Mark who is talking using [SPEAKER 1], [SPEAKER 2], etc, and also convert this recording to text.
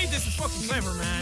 [SPEAKER 1] made this is fucking clever, man.